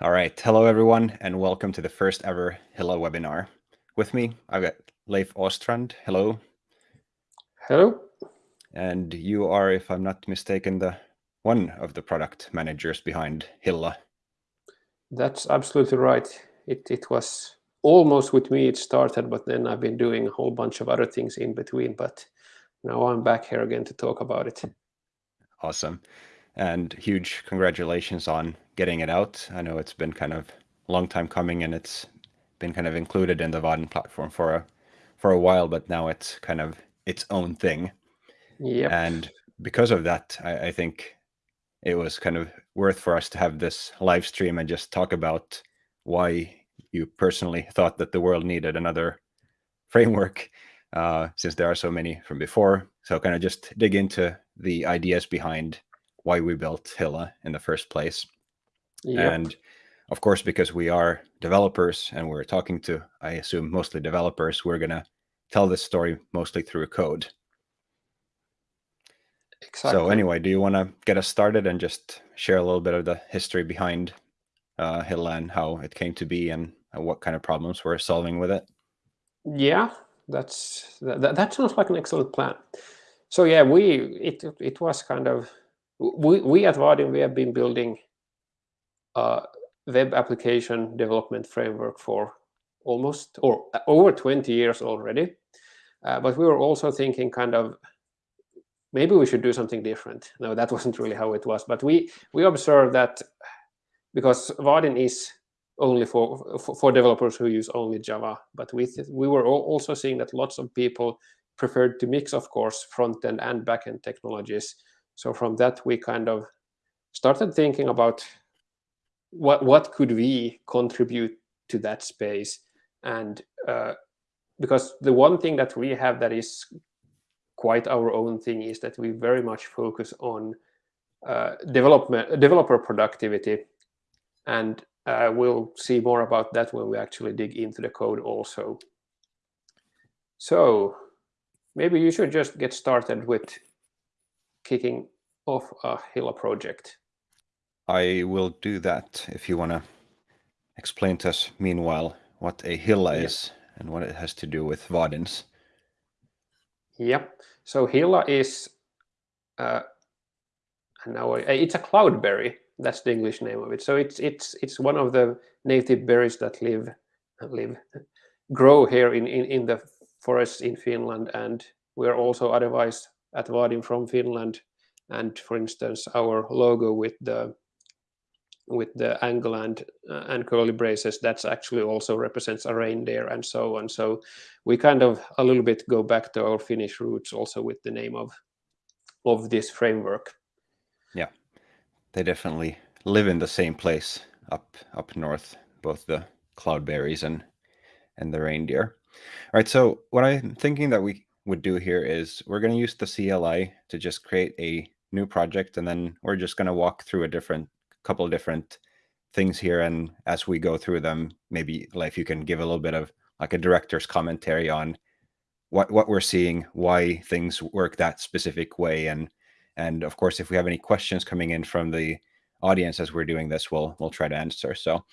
All right. Hello, everyone, and welcome to the first ever Hilla webinar. With me, I've got Leif Åstrand. Hello. Hello. And you are, if I'm not mistaken, the one of the product managers behind Hilla. That's absolutely right. It, it was almost with me it started, but then I've been doing a whole bunch of other things in between. But now I'm back here again to talk about it. Awesome. And huge congratulations on getting it out. I know it's been kind of a long time coming and it's been kind of included in the Vaadin platform for a for a while, but now it's kind of its own thing. Yep. And because of that, I, I think it was kind of worth for us to have this live stream and just talk about why you personally thought that the world needed another framework uh, since there are so many from before. So kind of just dig into the ideas behind why we built Hilla in the first place. Yep. And of course, because we are developers and we're talking to, I assume, mostly developers, we're going to tell this story mostly through code. Exactly. So anyway, do you want to get us started and just share a little bit of the history behind uh, Hilla and how it came to be and what kind of problems we're solving with it? Yeah, that's that, that sounds like an excellent plan. So yeah, we it it was kind of we we at Vaadin we have been building a web application development framework for almost or over 20 years already. Uh, but we were also thinking kind of maybe we should do something different. No, that wasn't really how it was. But we we observed that because Vaadin is only for, for, for developers who use only Java, but we we were also seeing that lots of people preferred to mix, of course, front end and back end technologies. So from that, we kind of started thinking about what what could we contribute to that space, and uh, because the one thing that we have that is quite our own thing is that we very much focus on uh, development developer productivity, and uh, we'll see more about that when we actually dig into the code also. So maybe you should just get started with kicking off a Hilla project. I will do that if you want to explain to us meanwhile what a Hilla yep. is and what it has to do with Vaadins. Yep. So Hilla is uh, now it's a cloudberry. That's the English name of it. So it's it's it's one of the native berries that live live grow here in in, in the forests in Finland, and we're also otherwise at Vaadin from Finland. And for instance, our logo with the with the angle and uh, and curly braces that's actually also represents a reindeer and so on. So we kind of a little bit go back to our finnish roots also with the name of of this framework. Yeah. They definitely live in the same place up up north both the cloudberries and and the reindeer. All right so what i'm thinking that we would do here is we're going to use the cli to just create a new project and then we're just going to walk through a different couple of different things here and as we go through them maybe like you can give a little bit of like a director's commentary on what what we're seeing why things work that specific way and and of course if we have any questions coming in from the audience as we're doing this we'll we'll try to answer. So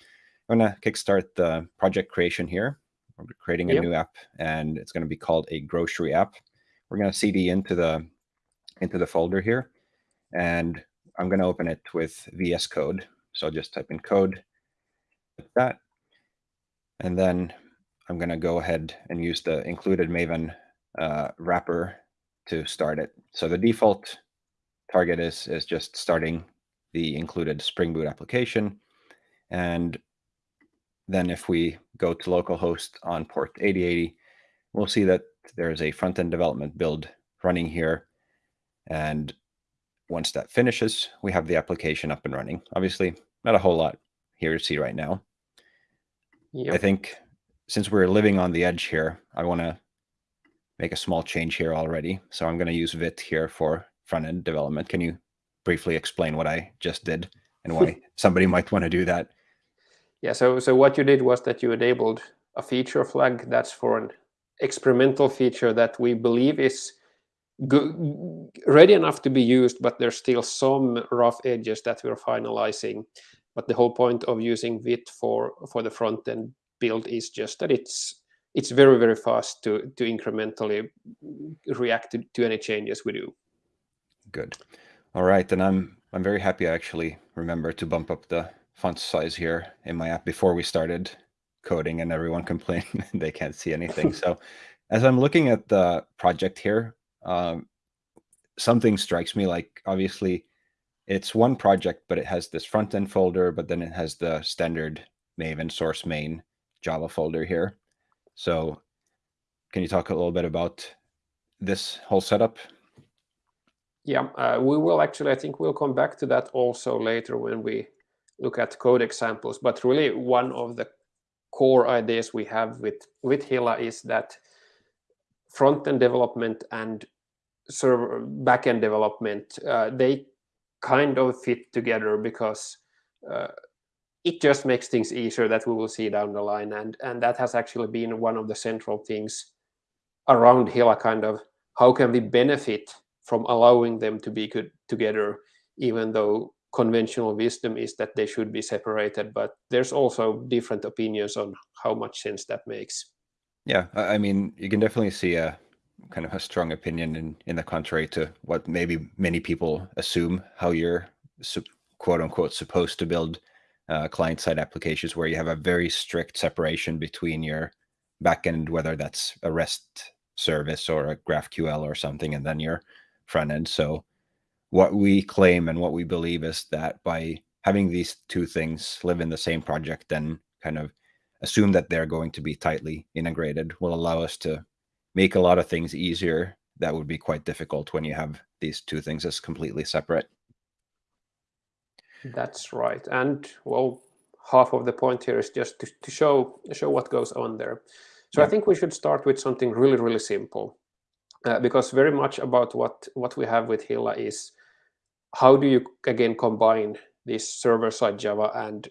i'm going to kickstart the project creation here we're creating a yep. new app and it's going to be called a grocery app we're going to cd into the into the folder here and I'm going to open it with VS Code. So I'll just type in code like that. And then I'm going to go ahead and use the included Maven uh, wrapper to start it. So the default target is, is just starting the included Spring Boot application. And then if we go to localhost on port 8080, we'll see that there is a front-end development build running here. And once that finishes, we have the application up and running. Obviously, not a whole lot here to see right now. Yep. I think since we're living on the edge here, I want to make a small change here already. So I'm going to use Vite here for front-end development. Can you briefly explain what I just did and why somebody might want to do that? Yeah, so, so what you did was that you enabled a feature flag that's for an experimental feature that we believe is ready enough to be used, but there's still some rough edges that we're finalizing. But the whole point of using Vite for for the front end build is just that it's it's very very fast to to incrementally react to, to any changes we do. Good. All right, and I'm I'm very happy I actually remember to bump up the font size here in my app before we started coding and everyone complaining they can't see anything. so as I'm looking at the project here, um, something strikes me like obviously it's one project, but it has this front end folder, but then it has the standard Maven source main Java folder here. So can you talk a little bit about this whole setup? Yeah, uh, we will actually, I think we'll come back to that also later when we look at code examples. But really one of the core ideas we have with, with Hilla is that front-end development and server backend development, uh, they kind of fit together because uh, it just makes things easier that we will see down the line. And, and that has actually been one of the central things around Hilla kind of how can we benefit from allowing them to be good together, even though conventional wisdom is that they should be separated. But there's also different opinions on how much sense that makes. Yeah, I mean, you can definitely see a kind of a strong opinion in in the contrary to what maybe many people assume how you're quote unquote supposed to build uh, client side applications where you have a very strict separation between your backend, whether that's a REST service or a GraphQL or something, and then your front end. So what we claim and what we believe is that by having these two things live in the same project and kind of assume that they're going to be tightly integrated will allow us to make a lot of things easier that would be quite difficult when you have these two things as completely separate. That's right. And well, half of the point here is just to, to show show what goes on there. So yeah. I think we should start with something really, really simple. Uh, because very much about what, what we have with Hilla is how do you, again, combine this server-side Java and,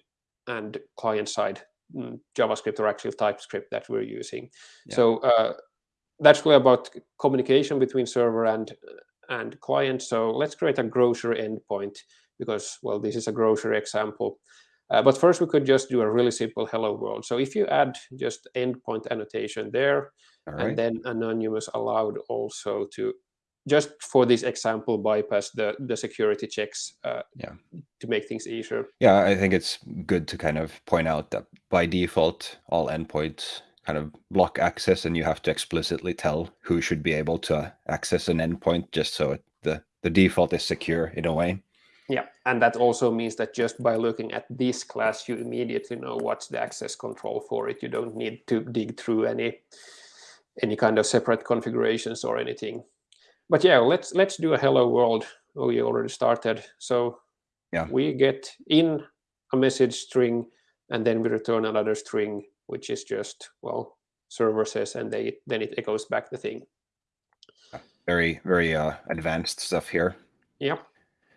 and client-side mm, JavaScript or actually TypeScript that we're using. Yeah. So uh, that's really about communication between server and and client. So let's create a grocery endpoint because, well, this is a grocery example. Uh, but first, we could just do a really simple hello world. So if you add just endpoint annotation there, right. and then anonymous allowed also to, just for this example, bypass the, the security checks uh, yeah. to make things easier. Yeah, I think it's good to kind of point out that by default, all endpoints kind of block access and you have to explicitly tell who should be able to access an endpoint just so it, the, the default is secure in a way. Yeah, and that also means that just by looking at this class, you immediately know what's the access control for it. You don't need to dig through any any kind of separate configurations or anything. But yeah, let's let's do a hello world. Oh, you already started. So yeah, we get in a message string and then we return another string which is just, well, server says, and they then it echoes back the thing. Very, very uh, advanced stuff here. Yeah.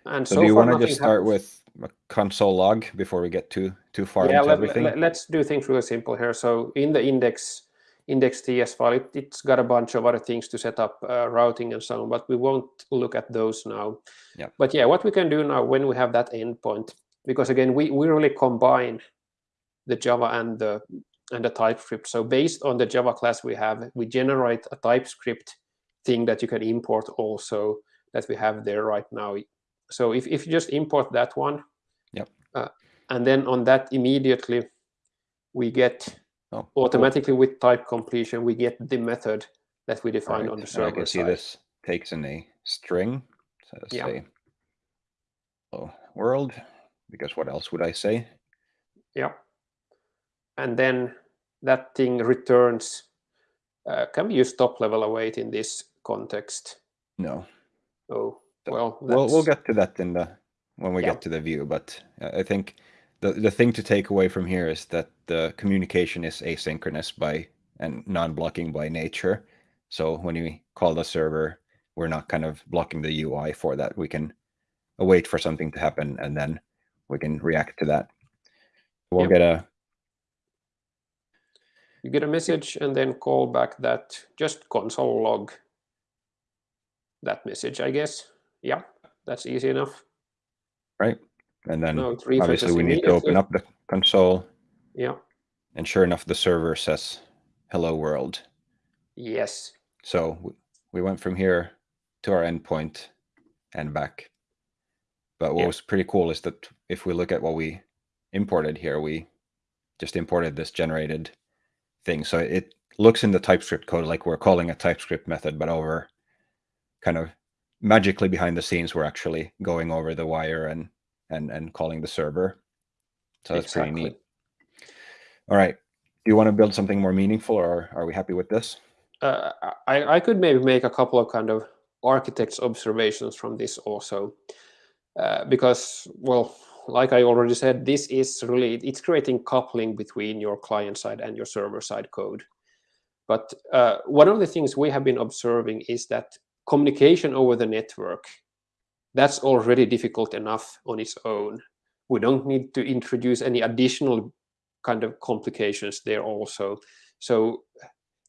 And so, so do you want to just start with a console log before we get too too far yeah, into let, everything? Let, let's do things really simple here. So in the index index.ts file, it, has got a bunch of other things to set up uh, routing and so on, but we won't look at those now. Yeah. But yeah, what we can do now when we have that endpoint, because again, we, we really combine the Java and the and the TypeScript. So based on the Java class we have, we generate a TypeScript thing that you can import also that we have there right now. So if, if you just import that one, yep. Uh, and then on that immediately we get oh, automatically cool. with type completion, we get the method that we define right. on the server I can see side. this takes in a string. So let's yeah. say hello world, because what else would I say? Yeah and then that thing returns. Uh, can we use top level await in this context? No. Oh, well, we'll we'll get to that in the when we yeah. get to the view. But I think the the thing to take away from here is that the communication is asynchronous by and non-blocking by nature. So when you call the server, we're not kind of blocking the UI for that. We can await for something to happen and then we can react to that. We'll yep. get a you get a message and then call back that just console log that message, I guess. Yeah, that's easy enough. Right. And then No, obviously we need to open up the console Yeah. and sure enough, the server says, hello world. Yes. So we went from here to our endpoint and back. But what Yeah. was pretty cool is that if we look at what we imported here, we just imported this generated thing. So it looks in the TypeScript code like we're calling a TypeScript method, but over kind of magically behind the scenes, we're actually going over the wire and and and calling the server. So that's pretty neat. All right. Do you want to build something more meaningful or are we happy with this? Uh, I, I could maybe make a couple of kind of architect's observations from this also. Uh, because, well, like I already said, this is really, it's creating coupling between your client side and your server side code. But uh, one of the things we have been observing is that communication over the network, that's already difficult enough on its own. We don't need to introduce any additional kind of complications there also. So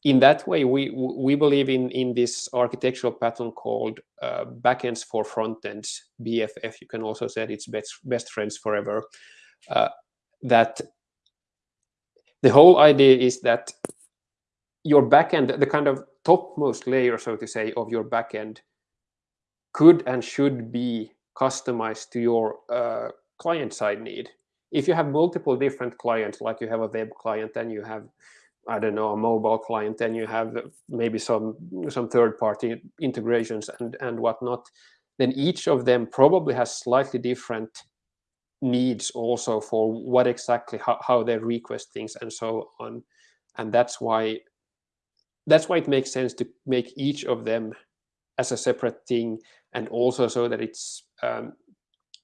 in that way, we we believe in in this architectural pattern called uh, backends for frontends, BFF. You can also say it's best best friends forever. Uh, that the whole idea is that your backend, the kind of topmost layer, so to say, of your backend, could and should be customized to your uh, client side need. If you have multiple different clients, like you have a web client and you have I don't know, a mobile client, then you have maybe some some third-party integrations and and whatnot. Then each of them probably has slightly different needs also for what exactly how, how they request things and so on. And that's why that's why it makes sense to make each of them as a separate thing and also so that it's um,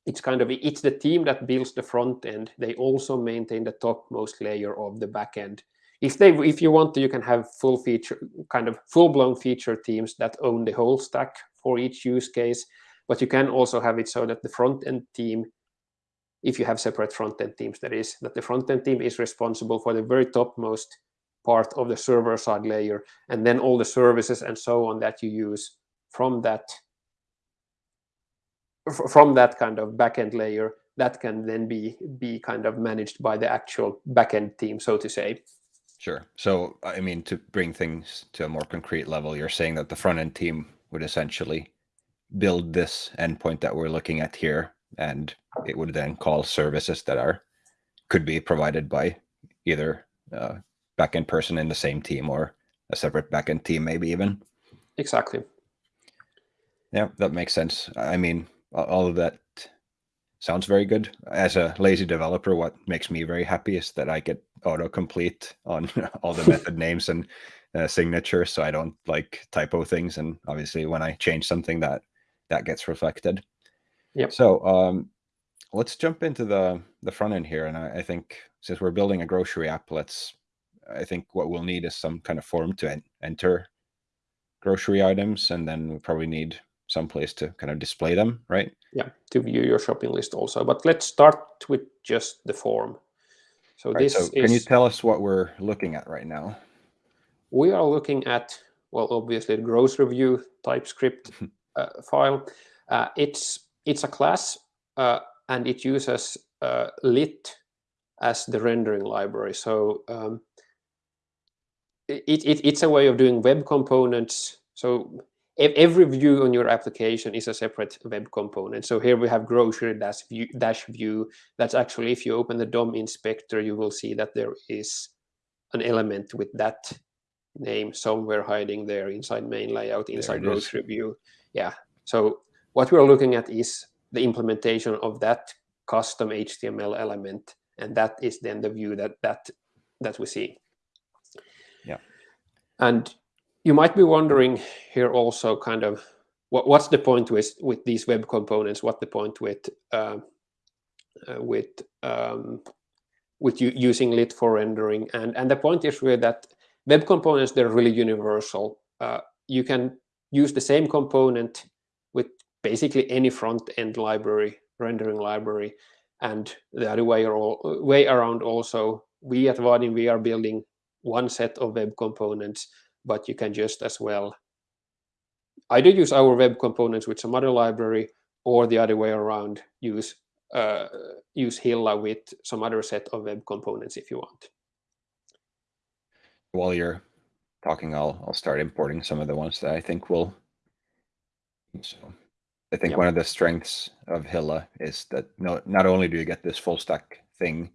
it's kind of it's the team that builds the front end. They also maintain the topmost layer of the back end. If they if you want to you can have full feature kind of full-blown feature teams that own the whole stack for each use case but you can also have it so that the front end team if you have separate front end teams that is that the front end team is responsible for the very topmost part of the server side layer and then all the services and so on that you use from that from that kind of backend layer that can then be be kind of managed by the actual backend team so to say Sure. So, I mean, to bring things to a more concrete level, you're saying that the front end team would essentially build this endpoint that we're looking at here, and it would then call services that are could be provided by either a backend person in the same team or a separate backend team, maybe even. Exactly. Yeah, that makes sense. I mean, all of that sounds very good. As a lazy developer, what makes me very happy is that I get autocomplete on all the method names and uh, signatures, so I don't like typo things. And obviously, when I change something, that that gets reflected. Yep. So um, let's jump into the the front end here, and I, I think since we're building a grocery app, let's. I think what we'll need is some kind of form to en enter grocery items, and then we probably need some place to kind of display them, right? Yeah, to view your shopping list also. But let's start with just the form. So Right, this so is can you tell us what we're looking at right now? we are looking at well, obviously the grocery view TypeScript uh, file. Uh, it's it's a class uh, and it uses uh, lit as the rendering library. So um, it, it, it's a way of doing web components. So every view on your application is a separate web component. So here we have grocery dash view, dash view. That's actually, if you open the DOM inspector, you will see that there is an element with that name somewhere hiding there inside main layout, inside it is. grocery view. Yeah. So what we're looking at is the implementation of that custom HTML element, and that is then the view that that that we see. Yeah. And you might be wondering here also kind of what, what's the point with with these web components? What the point with uh, uh, with um, with using lit for rendering? And and the point is really that web components they're really universal. Uh, you can use the same component with basically any front end library, rendering library, and the other way, or, way around also. We at Vaadin, we are building one set of web components, but you can just as well either use our web components with some other library or the other way around, use uh, use Hilla with some other set of web components if you want. While you're talking, I'll I'll start importing some of the ones that I think will. So I think Yep. one of the strengths of Hilla is that no, not only do you get this full stack thing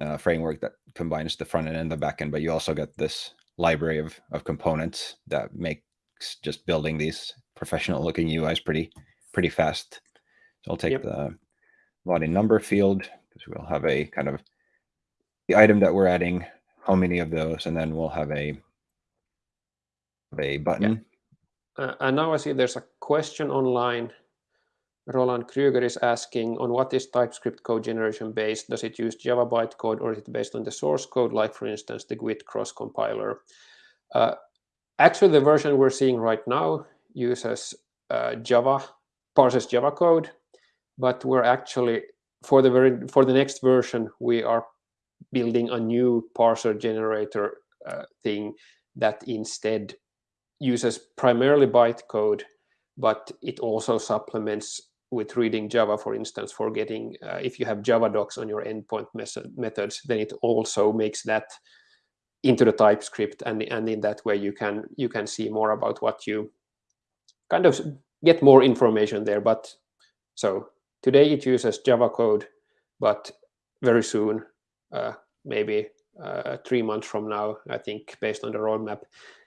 uh, framework that combines the front end and the back end, but you also get this library of of components that makes just building these professional looking UIs pretty pretty fast. So I'll take Yep. the Vaadin number field because we'll have a kind of the item that we're adding, how many of those, and then we'll have a a button. Uh, and now I see there's a question online. Roland Krüger is asking on what is TypeScript code generation based? Does it use Java bytecode or is it based on the source code, like for instance, the GWT cross compiler? Uh, actually, the version we're seeing right now uses uh, Java, parses Java code, but we're actually for the very for the next version we are building a new parser generator uh, thing that instead uses primarily bytecode, but it also supplements with reading Java, for instance, for getting, uh, if you have Java docs on your endpoint method, methods, then it also makes that into the TypeScript, and and in that way you can you can see more about what you kind of get more information there. But so today it uses Java code, but very soon, uh, maybe uh, three months from now, I think, based on the roadmap,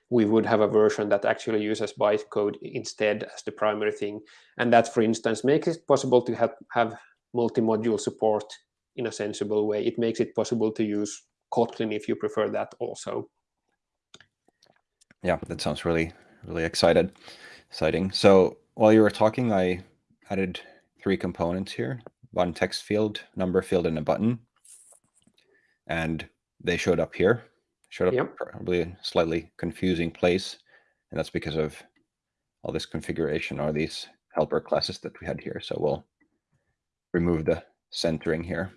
we would have a version that actually uses bytecode instead as the primary thing. And that, for instance, makes it possible to have, have multi-module support in a sensible way. It makes it possible to use Kotlin if you prefer that also. Yeah, that sounds really really excited, exciting. So while you were talking, I added three components here: one text field, number field, and a button, and they showed up here. Showed up Yep. probably a slightly confusing place, and that's because of all this configuration or these helper classes that we had here. So we'll remove the centering here.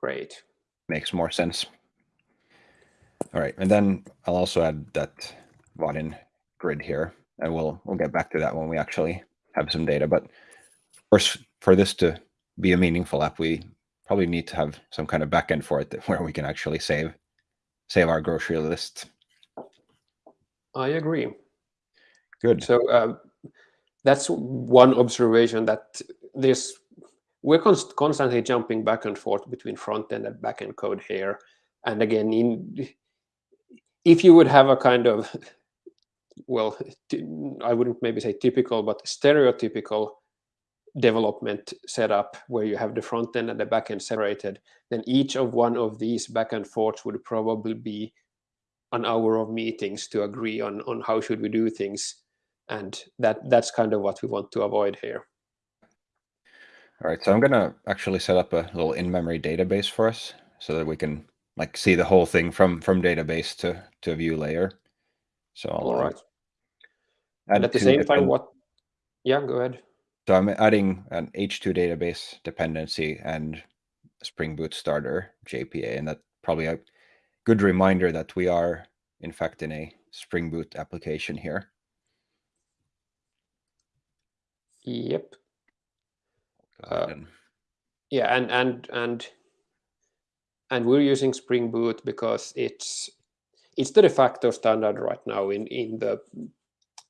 Great. Makes more sense. All right, and then I'll also add that Vaadin grid here, and we'll we'll get back to that when we actually have some data. But of course, for this to be a meaningful app, we probably need to have some kind of backend for it where we can actually save save our grocery list. I agree. Good. So um, that's one observation that this we're const constantly jumping back and forth between front end and back end code here. And again, in if you would have a kind of well, I wouldn't maybe say typical, but stereotypical development setup where you have the front end and the back end separated, then each of one of these back and forths would probably be an hour of meetings to agree on on how should we do things. And that that's kind of what we want to avoid here. All right, so I'm gonna actually set up a little in-memory database for us so that we can like see the whole thing from from database to to view layer. So I'll all uh, and at the same time what yeah go ahead So I'm adding an H2 database dependency and Spring Boot starter JPA, and that's probably a good reminder that we are in fact in a Spring Boot application here. yep Uh, yeah and and and and we're using spring boot because it's it's the de facto standard right now in in the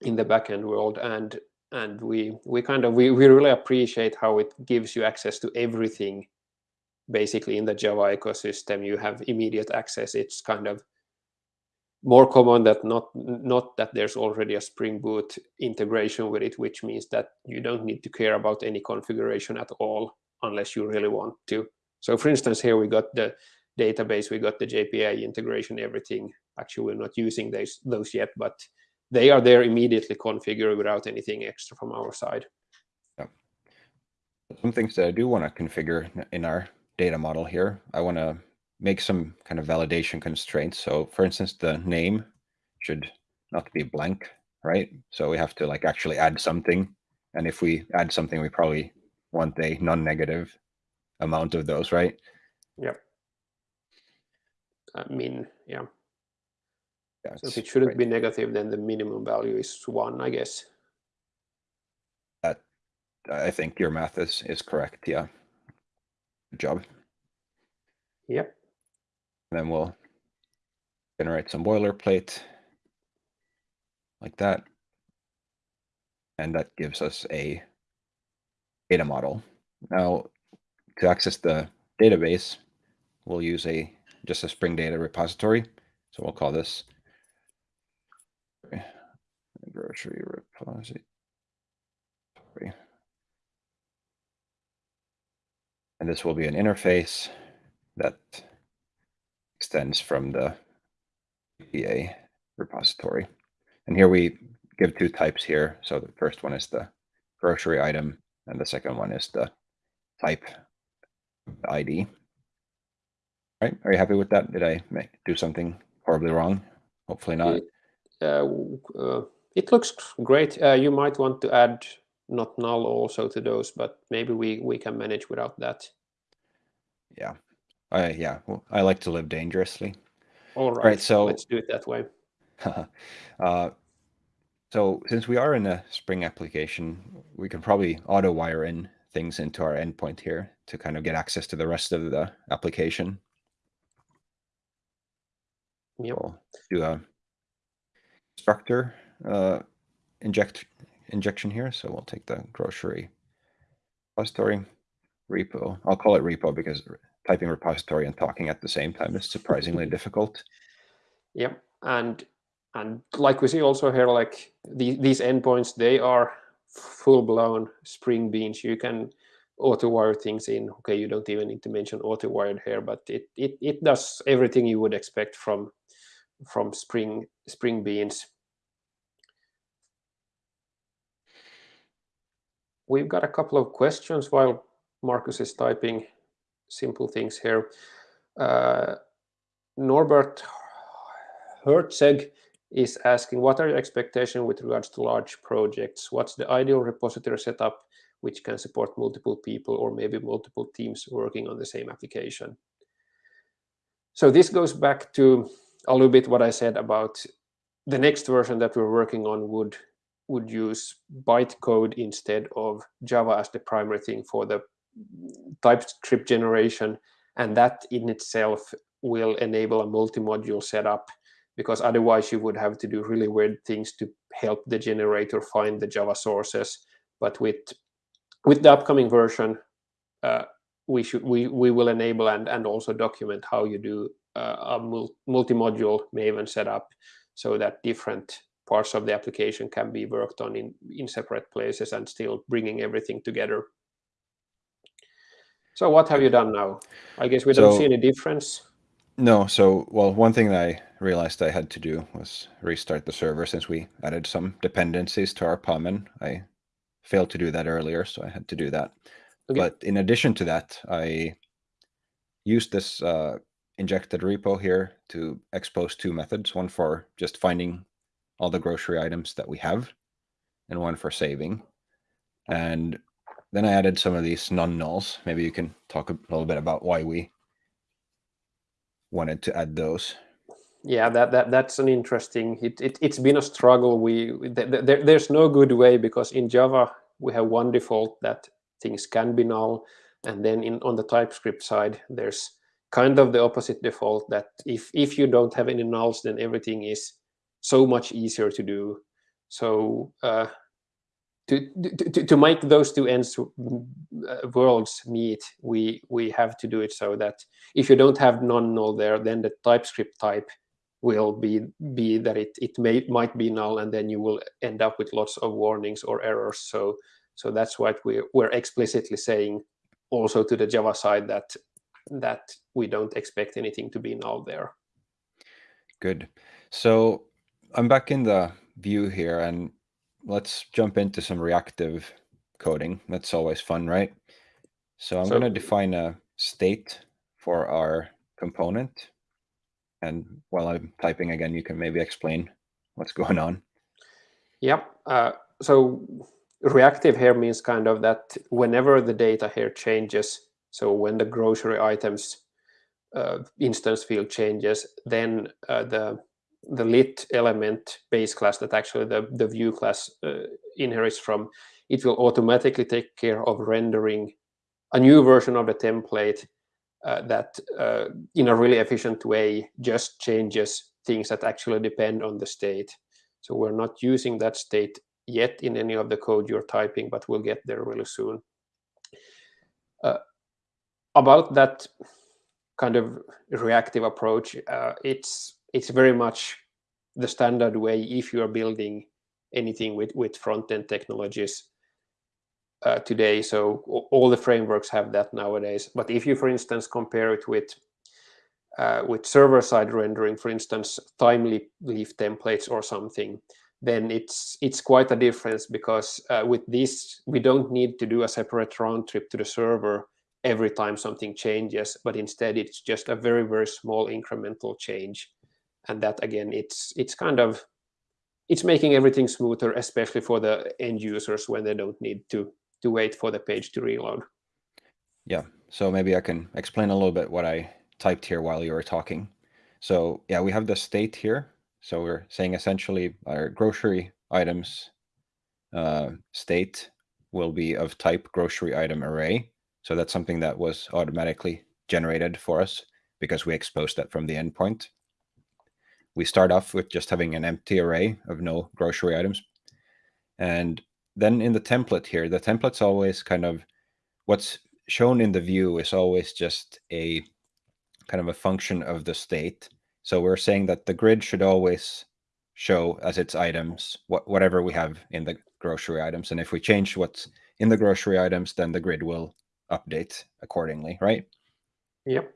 in the backend world and and we we kind of we, we really appreciate how it gives you access to everything basically in the java ecosystem. You have immediate access. It's kind of more common that not not that there's already a spring boot integration with it which means that you don't need to care about any configuration at all unless you really want to. So for instance here we got the database we got the jpa integration everything. Actually we're not using those those yet but they are there immediately configured without anything extra from our side Yeah. some things that I do want to configure in our data model here. I want to make some kind of validation constraints. So for instance, the name should not be blank, right? So we have to like actually add something. And if we add something, we probably want a non-negative amount of those, right? yep i mean yeah Yeah, so if it shouldn't great. be negative then the minimum value is one i guess That, I think your math is is correct. Yeah. Good job. Yep. And then we'll generate some boilerplate like that. And that gives us a data model. Now, to access the database, we'll use a just a Spring Data repository. So we'll call this grocery repository. And this will be an interface that extends from the JPA repository. And here we give two types here. So the first one is the grocery item, and the second one is the type the ID. Right? Are you happy with that? Did I make, do something horribly wrong? Hopefully not. It, uh, uh, it looks great. Uh, you might want to add not null also to those, but maybe we we can manage without that. Yeah, I yeah. Well, I like to live dangerously. All right. Right, so- let's do it that way. uh, so since we are in a Spring application, we can probably auto wire in things into our endpoint here to kind of get access to the rest of the application. Yep. We'll do a structure uh, inject injection here. So we'll take the grocery repository repo. I'll call it repo because typing repository and talking at the same time is surprisingly difficult. Yep. And and like we see also here, like the, these endpoints, they are full blown Spring Beans. You can auto wire things in. Okay, you don't even need to mention auto wired here, but it it it does everything you would expect from from Spring Spring Beans. We've got a couple of questions while Marcus is typing simple things here. Uh, Norbert Herzeg is asking, what are your expectations with regards to large projects? What's the ideal repository setup which can support multiple people or maybe multiple teams working on the same application? So this goes back to a little bit what I said about the next version that we're working on would would use bytecode instead of Java as the primary thing for the TypeScript generation. And that in itself will enable a multi-module setup because otherwise you would have to do really weird things to help the generator find the Java sources. But with with the upcoming version, uh, we should we we will enable and and also document how you do uh, a multi-module Maven setup so that different parts of the application can be worked on in in separate places and still bringing everything together. So what have you done now? I guess we don't see any difference. No, so well, one thing that I realized I had to do was restart the server since we added some dependencies to our POM and I failed to do that earlier, so I had to do that. Okay. But in addition to that, I used this uh, injected repo here to expose two methods, one for just finding all the grocery items that we have and one for saving. And then I added some of these non-nulls. Maybe you can talk a little bit about why we wanted to add those. Yeah, that, that that's an interesting. It, it it's been a struggle. We th th there, there's no good way because in Java we have one default that things can be null, and then in on the TypeScript side there's kind of the opposite default that if if you don't have any nulls, then everything is so much easier to do. So uh, to, to to make those two ends uh, worlds meet, we we have to do it so that if you don't have non-null there, then the TypeScript type will be be that it it may might be null, and then you will end up with lots of warnings or errors. So so that's what we we're explicitly saying also to the Java side that that we don't expect anything to be null there. Good. So I'm back in the view here and let's jump into some reactive coding. That's always fun, right? So I'm So- going to define a state for our component. And while I'm typing again, you can maybe explain what's going on. Yep. Uh, so reactive here means kind of that whenever the data here changes, so when the grocery items uh, instance field changes, then uh, the the lit element base class that actually the, the view class uh, inherits from it will automatically take care of rendering a new version of the template uh, that uh, in a really efficient way just changes things that actually depend on the state. So we're not using that state yet in any of the code you're typing, but we'll get there really soon. Uh, about that kind of reactive approach, uh, it's it's very much the standard way if you're building anything with with front end technologies uh, today. So all the frameworks have that nowadays. But if you, for instance, compare it with uh, with server-side rendering, for instance, Timely Leaf templates or something, then it's it's quite a difference because uh, with this we don't need to do a separate round trip to the server every time something changes, but instead it's just a very very small incremental change, and that again it's it's kind of it's making everything smoother, especially for the end users when they don't need to to wait for the page to reload. Yeah, so maybe I can explain a little bit what I typed here while you were talking. So yeah, we have the state here. So we're saying essentially our grocery items uh, state will be of type grocery item array. So that's something that was automatically generated for us because we exposed that from the endpoint. We start off with just having an empty array of no grocery items. And then in the template here, the template's always kind of what's shown in the view is always just a kind of a function of the state. So we're saying that the grid should always show as its items what, whatever we have in the grocery items. And if we change what's in the grocery items, then the grid will update accordingly, right? Yep.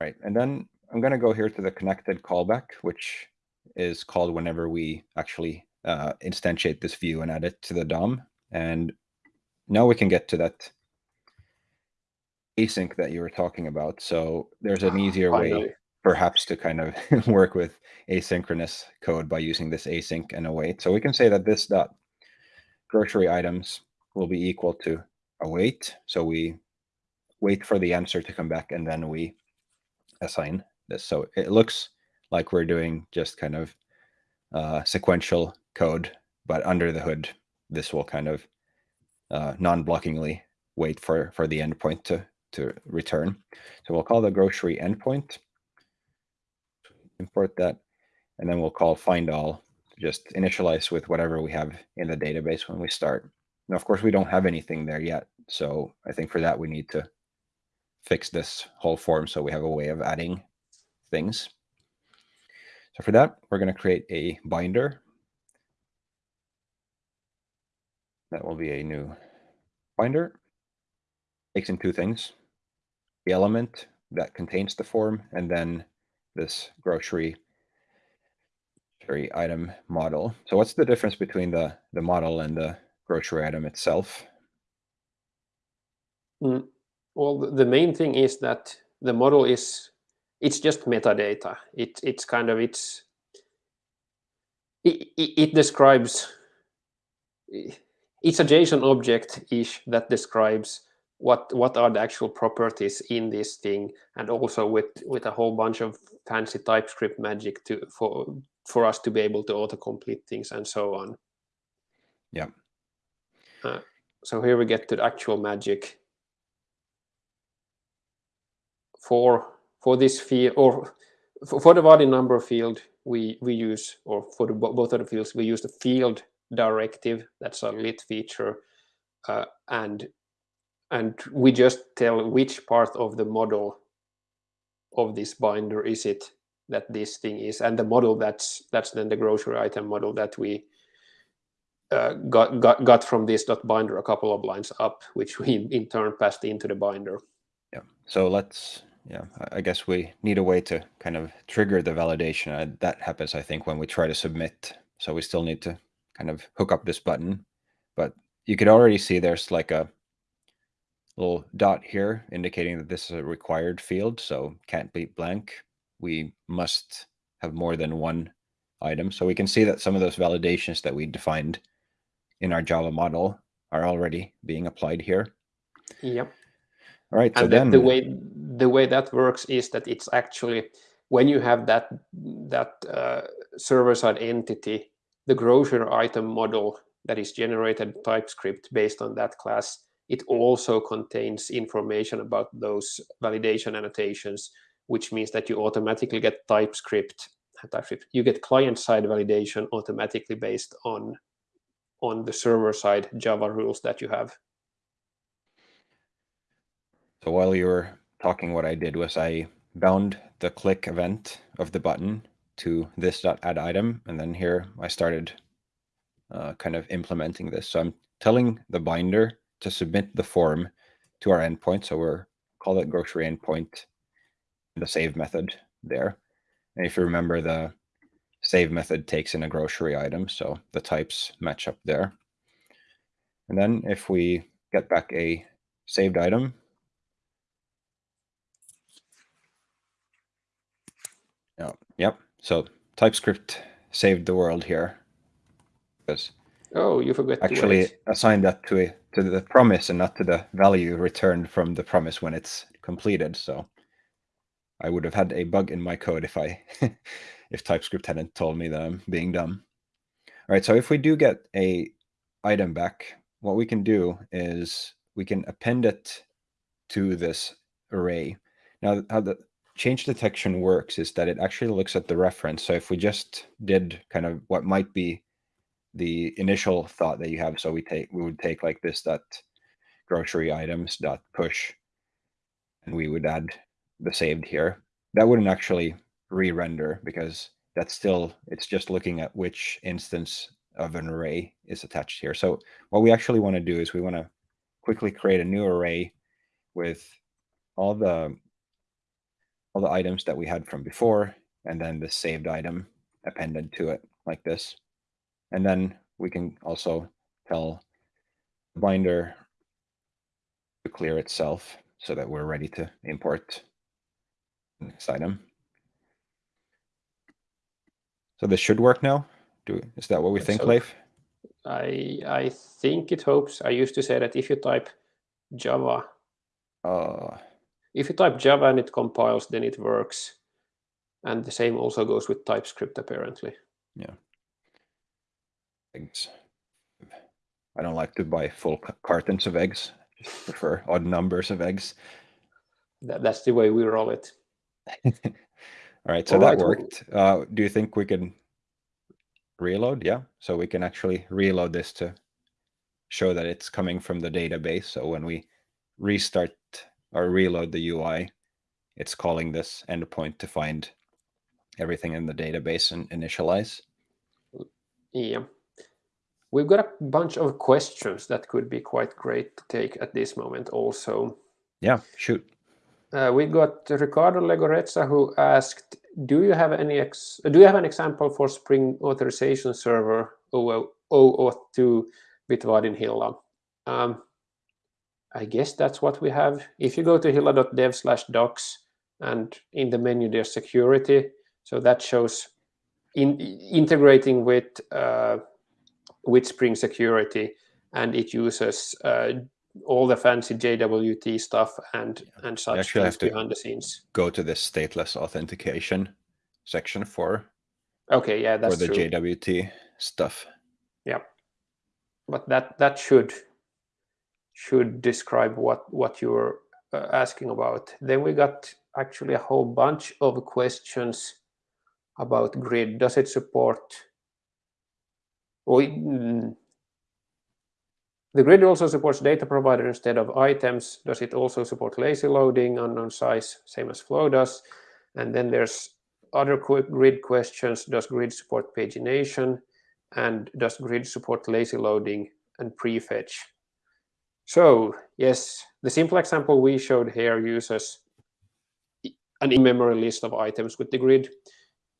Right. And then I'm going to go here to the connected callback, which is called whenever we actually uh, instantiate this view and add it to the DOM. And now we can get to that async that you were talking about. So there's an ah, easier way perhaps to kind of work with asynchronous code by using this async and await. So we can say that this dot grocery items will be equal to await. So we wait for the answer to come back and then we assign this. So it looks like we're doing just kind of uh, sequential code, but under the hood, this will kind of uh, non-blockingly wait for, for the endpoint to, to return. So we'll call the grocery endpoint, import that, and then we'll call find all, just initialize with whatever we have in the database when we start. Now, of course, we don't have anything there yet. So I think for that, we need to fix this whole form so we have a way of adding things. So for that, we're going to create a binder That will be a new binder. Takes in two things, the element that contains the form, and then this grocery grocery item model. So what's the difference between the, the model and the grocery item itself? Mm. Well, the main thing is that the model is, it's just metadata. It, it's kind of, it's, it, it, it describes, it's a JSON object ish that describes what what are the actual properties in this thing and also with with a whole bunch of fancy typescript magic to for for us to be able to autocomplete things and so on yeah uh, so here we get to the actual magic for for this field or for the Vaadin number field we we use or for the, both of the fields we use the field directive. That's a lit feature. Uh, and and we just tell which part of the model of this binder is it that this thing is and the model that's that's then the grocery item model that we uh, got, got got from this dot binder a couple of lines up which we in turn passed into the binder yeah so let's yeah i guess we need a way to kind of trigger the validation uh, that happens i think when we try to submit so we still need to kind of hook up this button. But you could already see there's like a little dot here indicating that this is a required field, so can't be blank. We must have more than one item. So we can see that some of those validations that we defined in our Java model are already being applied here. Yep. All right. So and then the way the way that works is that it's actually when you have that that uh, server side entity the grocery item model that is generated TypeScript based on that class, it also contains information about those validation annotations, which means that you automatically get TypeScript, TypeScript you get client-side validation automatically based on on the server side Java rules that you have. So while you were talking, what I did was I bound the click event of the button to this add item, and then here I started uh, kind of implementing this. So I'm telling the binder to submit the form to our endpoint. So we're call it grocery endpoint, the save method there. And if you remember, the save method takes in a grocery item, so the types match up there. And then if we get back a saved item, Oh, yep. So TypeScript saved the world here. Because oh, you forgot actually assigned that to a, to the promise and not to the value returned from the promise when it's completed. So I would have had a bug in my code if I if TypeScript hadn't told me that I'm being dumb. All right, so if we do get a item back, what we can do is we can append it to this array. Now, how the change detection works is that it actually looks at the reference. So if we just did kind of what might be the initial thought that you have, so we take we would take like this dot grocery items dot push, and we would add the saved here. That wouldn't actually re-render because that's still it's just looking at which instance of an array is attached here. So what we actually want to do is we want to quickly create a new array with all the all the items that we had from before and then the saved item appended to it like this. And then we can also tell the binder to clear itself so that we're ready to import this item. So this should work now. Do is that what we think, so, Leif? I I think it hopes. I used to say that if you type Java, uh, if you type Java and it compiles, then it works. And the same also goes with TypeScript, apparently. Yeah. Eggs. I don't like to buy full cartons of eggs. I prefer odd numbers of eggs. That, that's the way we roll it. All right, so All that right. worked. Uh, do you think we can reload? Yeah, so we can actually reload this to show that it's coming from the database. So when we restart or reload the UI, it's calling this endpoint to find everything in the database and initialize. Yeah. We've got a bunch of questions that could be quite great to take at this moment also. Yeah, shoot. Uh, we got Ricardo Legorezza who asked, do you have any ex do you have an example for Spring Authorization Server 002 with Vaadin Hilla? Um, I guess that's what we have. If you go to hilla.dev slash docs and in the menu there's security, so that shows in, integrating with uh, with Spring Security, and it uses uh, all the fancy JWT stuff and and such Actually, things behind the scenes. Go to the stateless authentication section for. Okay, yeah, that's for the true. JWT stuff. Yeah, but that that should should describe what what you're uh, asking about. Then we got actually a whole bunch of questions about grid. Does it support? Mm, the grid also supports data provider instead of items. Does it also support lazy loading, unknown size, same as Flow does? And then there's other grid questions. Does grid support pagination? And does grid support lazy loading and prefetch? So yes, the simple example we showed here uses an in-memory list of items with the grid.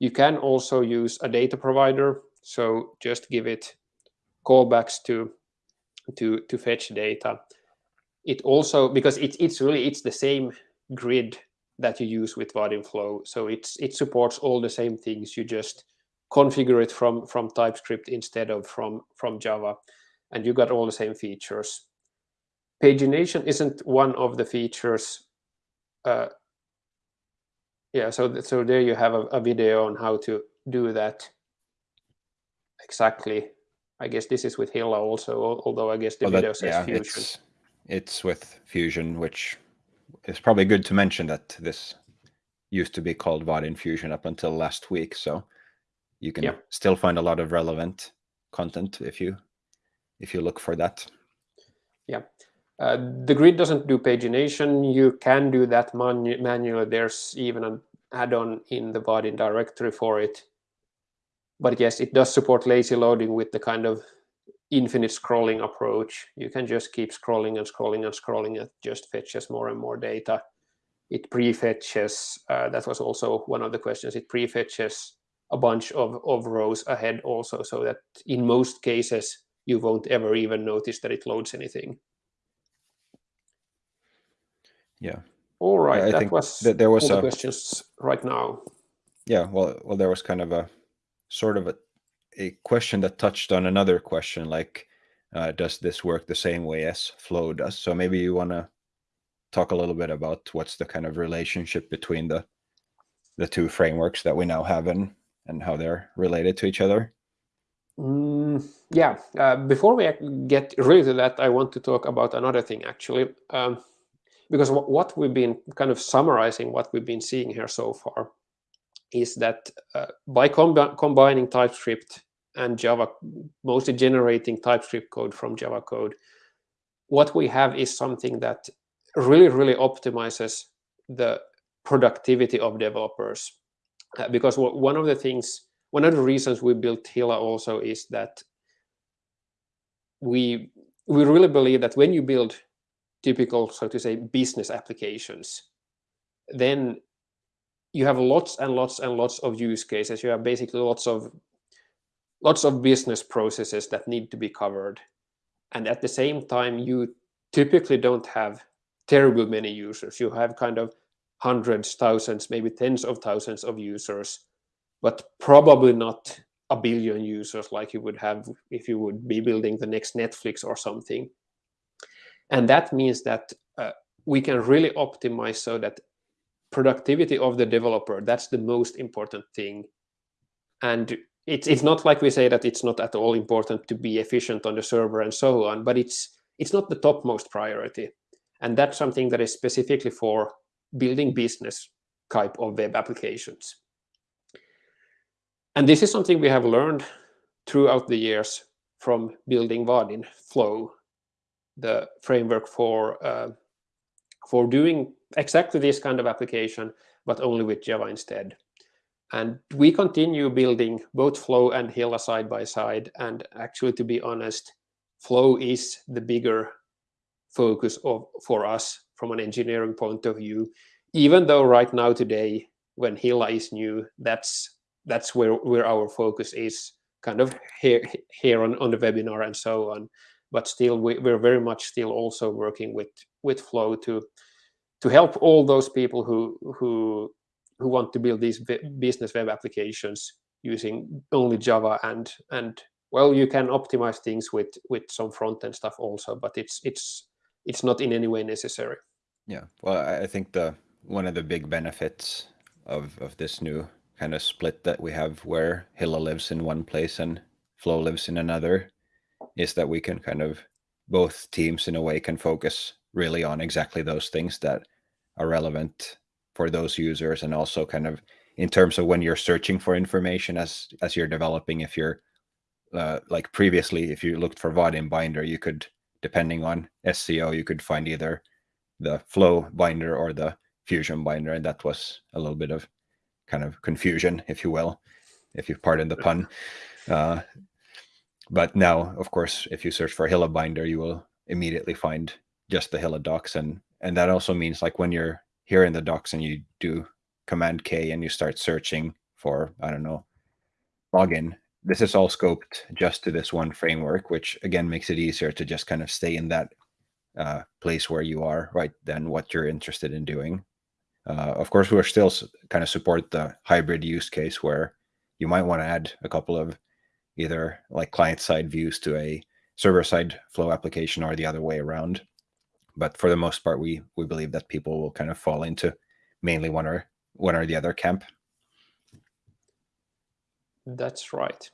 You can also use a data provider. So just give it callbacks to to to fetch data. It also because it's it's really it's the same grid that you use with Vaadin Flow. So it's it supports all the same things. You just configure it from from TypeScript instead of from from Java, and you got all the same features pagination isn't one of the features. Uh, yeah, so so there you have a, a, video on how to do that exactly. I guess this is with Hilla also, although I guess the video that, says yeah, Fusion. it's it's with Fusion, which is probably good to mention that this used to be called Vaadin Fusion up until last week. So you can Yeah. still find a lot of relevant content if you if you look for that. Uh, the grid doesn't do pagination. You can do that manu manually. There's even an add-on in the Vaadin directory for it. But yes, it does support lazy loading with the kind of infinite scrolling approach. You can just keep scrolling and scrolling and scrolling. It just fetches more and more data. It prefetches, uh, that was also one of the questions, it prefetches a bunch of, of rows ahead also, so that in most cases, you won't ever even notice that it loads anything. Yeah. All right, I that think was that there was all the questions right now. Yeah, well, well, there was kind of a sort of a, a question that touched on another question, like, uh, does this work the same way as Flow does? So maybe you want to talk a little bit about what's the kind of relationship between the the two frameworks that we now have and and how they're related to each other. Mm, yeah, uh, before we get really to that, I want to talk about another thing actually. Um, because what we've been kind of summarizing, what we've been seeing here so far, is that uh, by combi- combining TypeScript and Java, mostly generating TypeScript code from Java code, what we have is something that really, really optimizes the productivity of developers. Uh, because one of the things, one of the reasons we built Hilla also is that we we really believe that when you build typical, so to say, business applications, then you have lots and lots and lots of use cases. You have basically lots of lots of business processes that need to be covered. And at the same time, you typically don't have terribly many users. You have kind of hundreds, thousands, maybe tens of thousands of users, but probably not a billion users like you would have if you would be building the next Netflix or something. And that means that uh, we can really optimize so that productivity of the developer, that's the most important thing. And it's, it's not like we say that it's not at all important to be efficient on the server and so on, but it's, it's not the topmost priority. And that's something that is specifically for building business type of web applications. And this is something we have learned throughout the years from building Vaadin Flow, the framework for uh, for doing exactly this kind of application, but only with Java instead. And we continue building both Flow and Hilla side by side. And actually, to be honest, Flow is the bigger focus of for us from an engineering point of view. Even though right now today, when Hilla is new, that's that's where where our focus is, kind of here here on, on the webinar and so on. But still, we, we're very much still also working with with Flow to to help all those people who who who want to build these business web applications using only Java and and well, you can optimize things with with some front end stuff also, but it's it's it's not in any way necessary. Yeah, well, I I think the one of the big benefits of of this new kind of split that we have, where Hilla lives in one place and Flow lives in another, is that we can kind of both teams in a way can focus really on exactly those things that are relevant for those users, and also kind of in terms of when you're searching for information as as you're developing, if you're uh, like previously, if you looked for Vaadin binder, you could, depending on SEO, you could find either the flow binder or the fusion binder and that was a little bit of kind of confusion if you will if you pardon the pun. Uh, but now of course if you search for hilla binder you will immediately find just the hilla docs. And and that also means like when you're here in the docs and you do command k and you start searching for i don't know login this is all scoped just to this one framework which again makes it easier to just kind of stay in that uh, place where you are right then what you're interested in doing. Uh, of course we're still kind of support the hybrid use case where you might want to add a couple of either like client side views to a server side flow application or the other way around but for the most part we we believe that people will kind of fall into mainly one or one or the other camp That's right.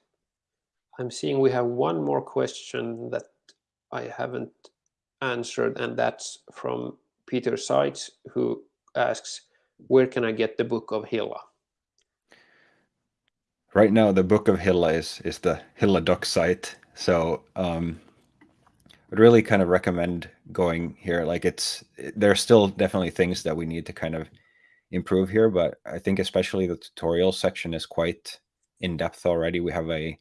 I'm seeing we have one more question that I haven't answered, and that's from Peter Seitz, who asks, where can I get the book of Hilla? Right now, the book of Hilla is, is the Hilla doc site. So um, I'd really kind of recommend going here. Like it's, there are still definitely things that we need to kind of improve here, but I think especially the tutorial section is quite in depth already. We have a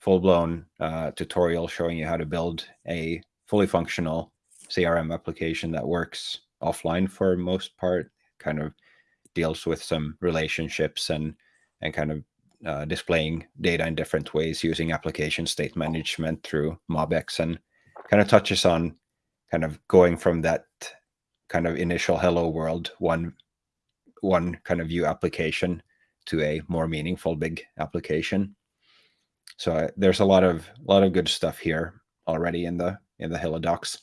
full-blown uh, tutorial showing you how to build a fully functional CRM application that works offline for most part, kind of deals with some relationships and and kind of uh, displaying data in different ways using application state management through MobX and kind of touches on kind of going from that kind of initial hello world one one kind of view application to a more meaningful big application. So uh, there's a lot of a lot of good stuff here already in the in the Hilla docs.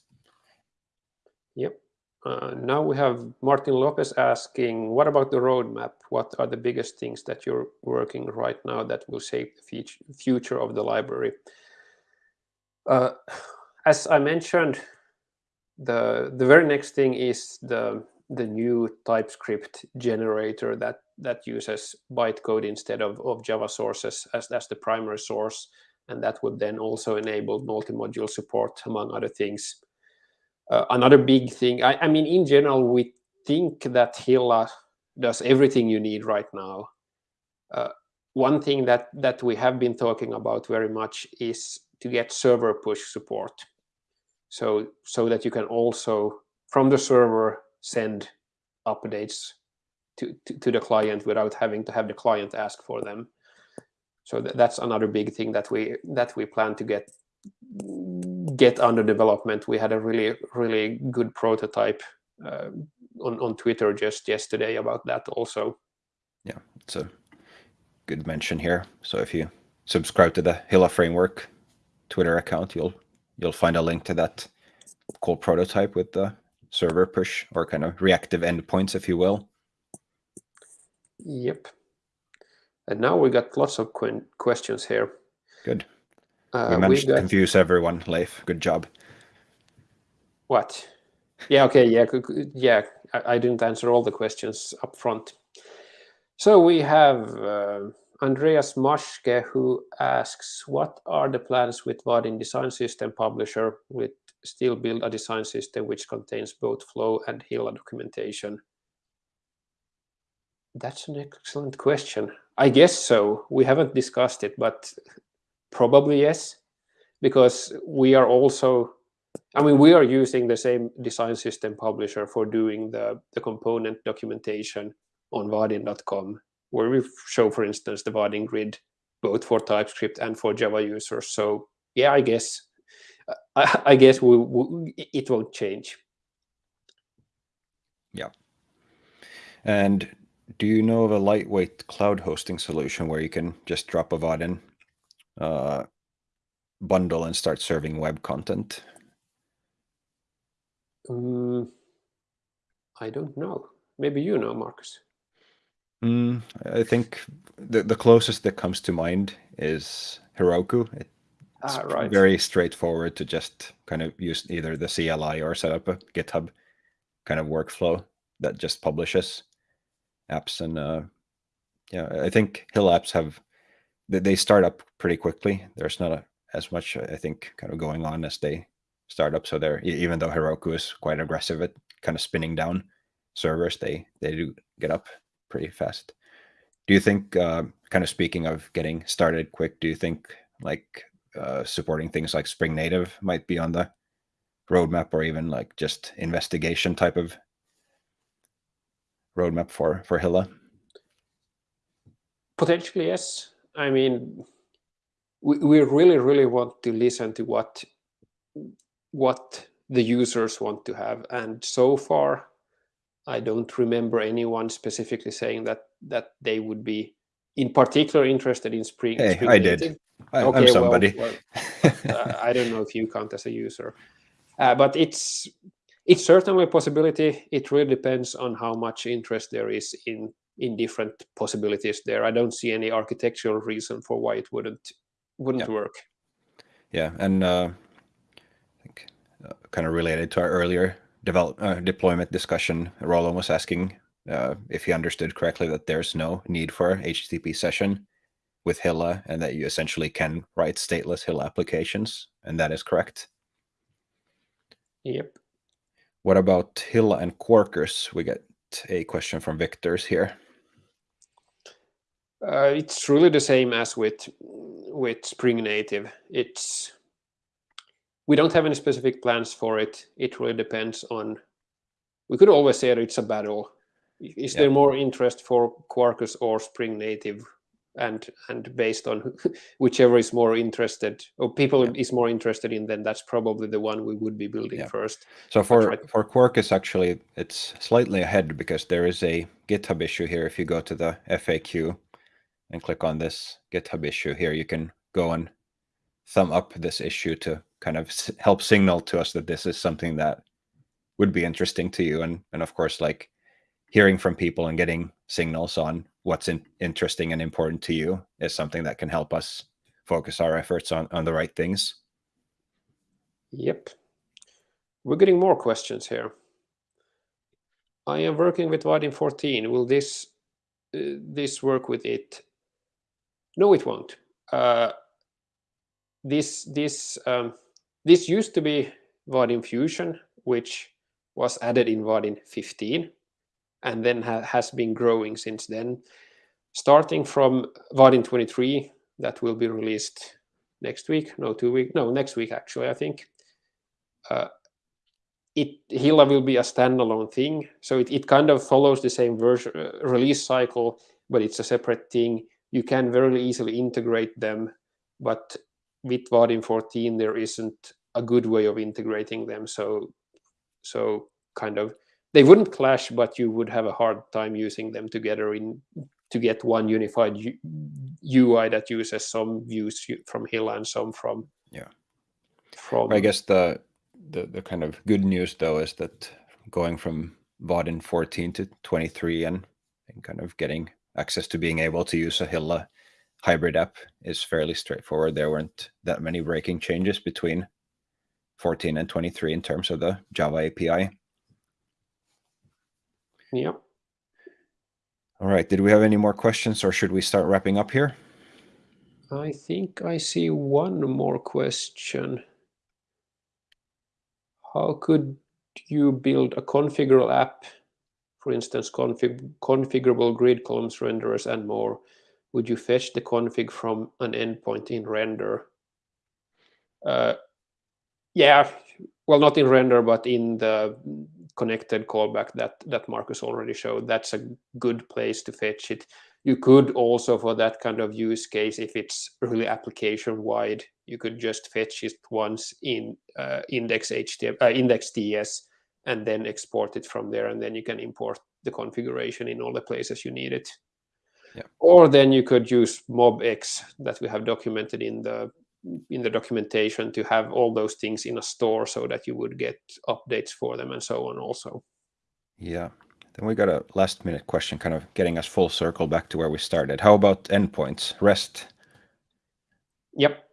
Uh, now we have Martin Lopez asking, what about the roadmap? What are the biggest things that you're working right now that will shape the future of the library? Uh, as I mentioned, the the very next thing is the the new TypeScript generator that that uses bytecode instead of, of Java sources as that's the primary source. And that would then also enable multi-module support, among other things. Uh, another big thing, I, I, mean, in general, we think that Hilla does everything you need right now. Uh, one thing that, that we have been talking about very much is to get server push support. So, so that you can also, from the server, send updates to, to, to, the client without having to have the client ask for them. So th that's another big thing that we that we plan to get get under development. We had a really really good prototype uh, on on Twitter just yesterday about that also. Yeah, it's a good mention here. So if you subscribe to the Hilla framework Twitter account, you'll you'll find a link to that cool prototype with the server push or kind of reactive endpoints, if you will. Yep. And now we got lots of qu questions here. Good. Uh, we managed we got... to confuse everyone, Leif. Good job. What? Yeah, okay, yeah, yeah. I, I didn't answer all the questions up front. So we have uh, Andreas Maschke who asks, what are the plans with Vaadin Design System Publisher? With still build a design system which contains both flow and Hilla documentation? That's an excellent question. I guess so. We haven't discussed it, but probably yes, because we are also, I mean, we are using the same design system publisher for doing the, the component documentation on Vaadin.com, where we show, for instance, the Vaadin grid, both for TypeScript and for Java users. So yeah, I guess I, I guess we, we, it won't change. Yeah. And do you know of a lightweight cloud hosting solution where you can just drop a Vaadin uh, bundle and start serving web content? Um, I don't know. Maybe you know, Marcus. Mm, I think the, the closest that comes to mind is Heroku. It it's ah, right. very straightforward to just kind of use either the CLI or set up a GitHub kind of workflow that just publishes apps. And uh, yeah, I think Hill apps have they start up pretty quickly. There's not a, as much I think kind of going on as they start up. So they're even though Heroku is quite aggressive at kind of spinning down servers, they they do get up pretty fast. Do you think, uh, kind of speaking of getting started quick, do you think like uh, supporting things like Spring Native might be on the roadmap, or even like just investigation type of roadmap for for Hilla? Potentially, yes. I mean, we, we really, really want to listen to what what the users want to have, and so far, I don't remember anyone specifically saying that that they would be in particular interested in Spring. Hey, Spring I Native. did. I, okay, I'm somebody. Well, well, uh, I don't know if you count as a user, uh, but it's it's certainly a possibility. It really depends on how much interest there is in in different possibilities there. I don't see any architectural reason for why it wouldn't wouldn't Yeah. work. Yeah, and uh, I think uh, kind of related to our earlier develop uh, deployment discussion, Roland was asking uh, if he understood correctly that there's no need for HTTP session with Hilla, and that you essentially can write stateless Hilla applications, and that is correct. Yep. What about Hilla and Quarkus? We get a question from Victor's here. Uh, it's really the same as with with Spring Native. It's we don't have any specific plans for it. It really depends on. We could always say that it's a battle. Is Yeah. there more interest for Quarkus or Spring Native? And and based on whichever is more interested, or people Yeah. is more interested in, then that's probably the one we would be building Yeah. first. So for right. for Quarkus, actually, it's slightly ahead because there is a GitHub issue here. If you go to the FAQ and click on this GitHub issue here, you can go and thumb up this issue to kind of help signal to us that this is something that would be interesting to you, and and of course, like hearing from people and getting signals on what's in, interesting and important to you is something that can help us focus our efforts on on the right things. Yep. We're getting more questions here. I am working with Vaadin 14. Will this uh, this work with it? No, it won't. Uh, this this um, this used to be Vaadin Fusion, which was added in Vaadin 15, and then ha has been growing since then. Starting from Vaadin 23, that will be released next week. No, two week. No, next week actually. I think. Uh, it Hilla will be a standalone thing, so it, it kind of follows the same version uh, release cycle, but it's a separate thing. You can very easily integrate them, but with Vaadin 14 there isn't a good way of integrating them. So so kind of they wouldn't clash, but you would have a hard time using them together in to get one unified U, UI that uses some views from Hilla and some from Yeah. from I guess the, the the kind of good news though is that going from Vaadin 14 to 23 and, and kind of getting access to being able to use a Hilla hybrid app is fairly straightforward. There weren't that many breaking changes between 14 and 23 in terms of the Java API. yeah. All right, did we have any more questions or should we start wrapping up here? I think I see one more question. How could you build a configurable app, for instance, config configurable grid columns renderers and more? Would you fetch the config from an endpoint in render? Uh, yeah, well, not in render, but in the connected callback that that Marcus already showed. That's a good place to fetch it. You could also, for that kind of use case, if it's really application wide, you could just fetch it once in uh, index HTML, uh, index TS, and then export it from there, and then you can import the configuration in all the places you need it. Yeah. Or then you could use MobX that we have documented in the in the documentation to have all those things in a store so that you would get updates for them and so on also. Yeah. Then we got a last minute question kind of getting us full circle back to where we started. How about endpoints, REST? Yep.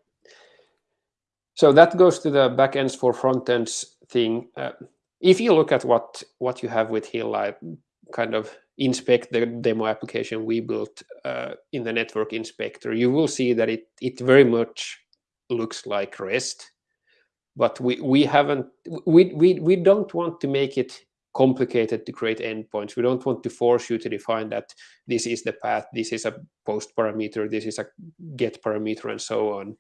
So that goes to the backends for front ends thing. Uh, if you look at what what you have with Hill, I kind of inspect the demo application we built uh, in the network inspector, you will see that it it very much looks like REST, but we we haven't we we we don't want to make it complicated to create endpoints. We don't want to force you to define that this is the path, this is a post parameter, this is a get parameter, and so on.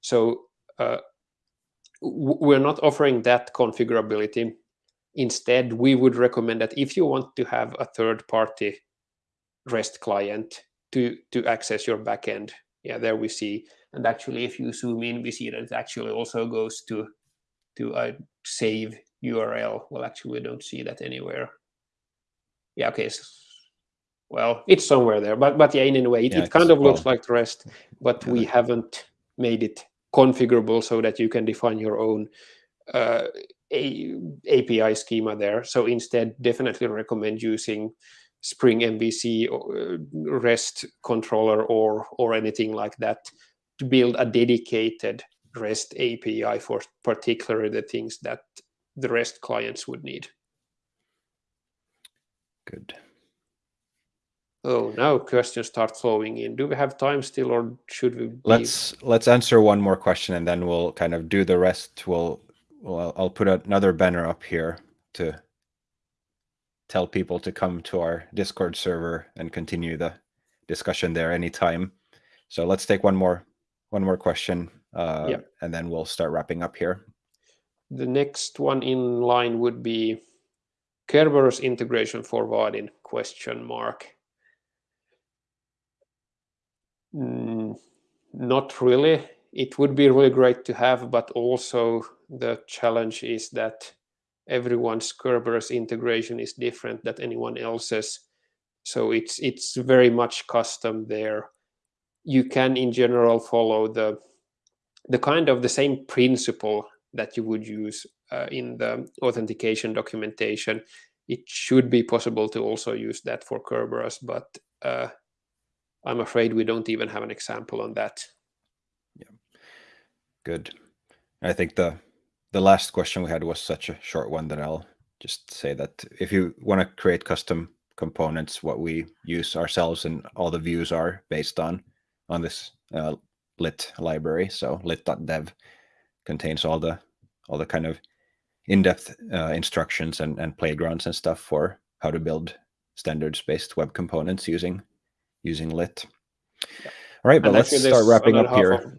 So uh, we're not offering that configurability. Instead, we would recommend that if you want to have a third-party REST client to to access your backend, yeah, there we see. And actually, if you zoom in, we see that it actually also goes to to a save URL. Well, actually, we don't see that anywhere. Yeah, okay. So, well, it's somewhere there, but but yeah, in any way, it, Yeah, it kind of looks like the rest, but we haven't made it configurable so that you can define your own uh, a, API schema there. So instead, definitely recommend using Spring MVC or uh, REST controller or or anything like that to build a dedicated REST API for particularly the things that the REST clients would need. Good. Oh, now questions start flowing in. Do we have time still, or should we? Let's let's answer one more question, and then we'll kind of do the rest. We'll well, I'll put another banner up here to tell people to come to our Discord server and continue the discussion there anytime. So let's take one more one more question, uh, yep. and then we'll start wrapping up here. The next one in line would be Kerberos integration for Vaadin question mark. Mm, not really. It would be really great to have, but also the challenge is that everyone's Kerberos integration is different than anyone else's. So it's it's very much custom there. You can in general follow the the kind of the same principle that you would use uh, in the authentication documentation. It should be possible to also use that for Kerberos, but uh, I'm afraid we don't even have an example on that. Good. I think the the last question we had was such a short one that I'll just say that if you want to create custom components, what we use ourselves and all the views are based on on this uh, lit library. So lit.dev contains all the all the kind of in-depth uh, instructions and, and playgrounds and stuff for how to build standards-based web components using using lit. Yeah. All right, but and let's start wrapping up here. Of,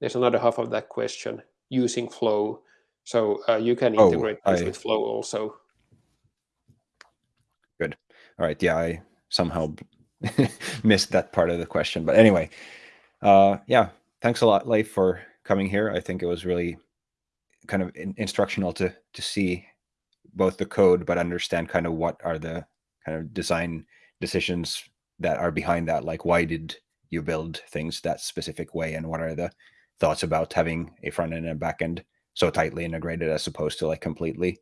there's another half of that question using Flow. So uh, you can oh, integrate oh, this I, with Flow also. Good. All right. Yeah, I somehow missed that part of the question. But anyway, uh, yeah, thanks a lot, Leif, for coming here. I think it was really kind of in instructional to to see both the code, but understand kind of what are the kind of design decisions that are behind that like why did you build things that specific way and what are the thoughts about having a front end and a back end so tightly integrated as opposed to like completely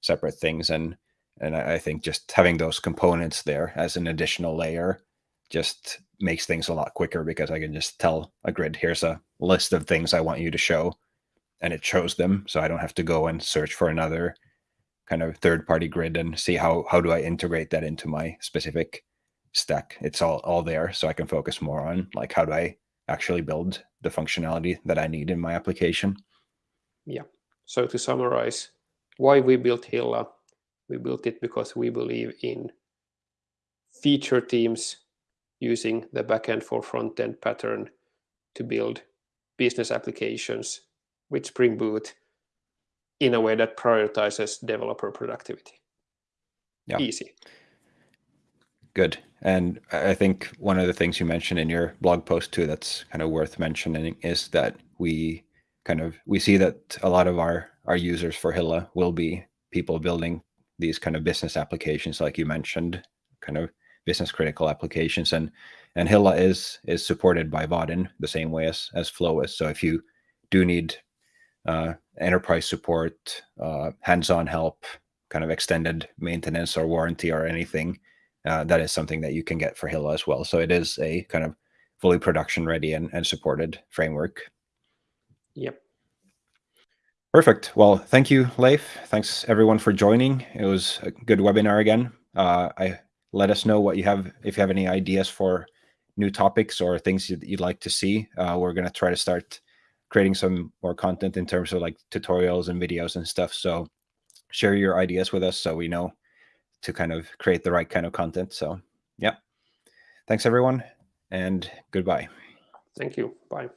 separate things and and I think just having those components there as an additional layer just makes things a lot quicker because I can just tell a grid here's a list of things I want you to show and it shows them so I don't have to go and search for another kind of third party grid and see how how do I integrate that into my specific stack. It's all all there, so I can focus more on like how do I actually build the functionality that I need in my application. Yeah. So to summarize, why we built Hilla, we built it because we believe in feature teams using the backend for front-end pattern to build business applications with Spring Boot in a way that prioritizes developer productivity. Yeah. Easy. Good. And I think one of the things you mentioned in your blog post too that's kind of worth mentioning is that we kind of we see that a lot of our our users for Hilla will be people building these kind of business applications like you mentioned, kind of business critical applications and and Hilla is is supported by Vaadin the same way as as Flow is. So if you do need uh, enterprise support, uh, hands-on help, kind of extended maintenance or warranty or anything, uh, that is something that you can get for Hilla as well. So it is a kind of fully production ready and, and supported framework. Yep. Perfect. Well, thank you, Leif. Thanks everyone for joining. It was a good webinar again. Uh, I let us know what you have if you have any ideas for new topics or things you'd like to see. Uh, we're going to try to start creating some more content in terms of like tutorials and videos and stuff. So share your ideas with us so we know to kind of create the right kind of content. So yeah, thanks everyone and goodbye. Thank you. Bye.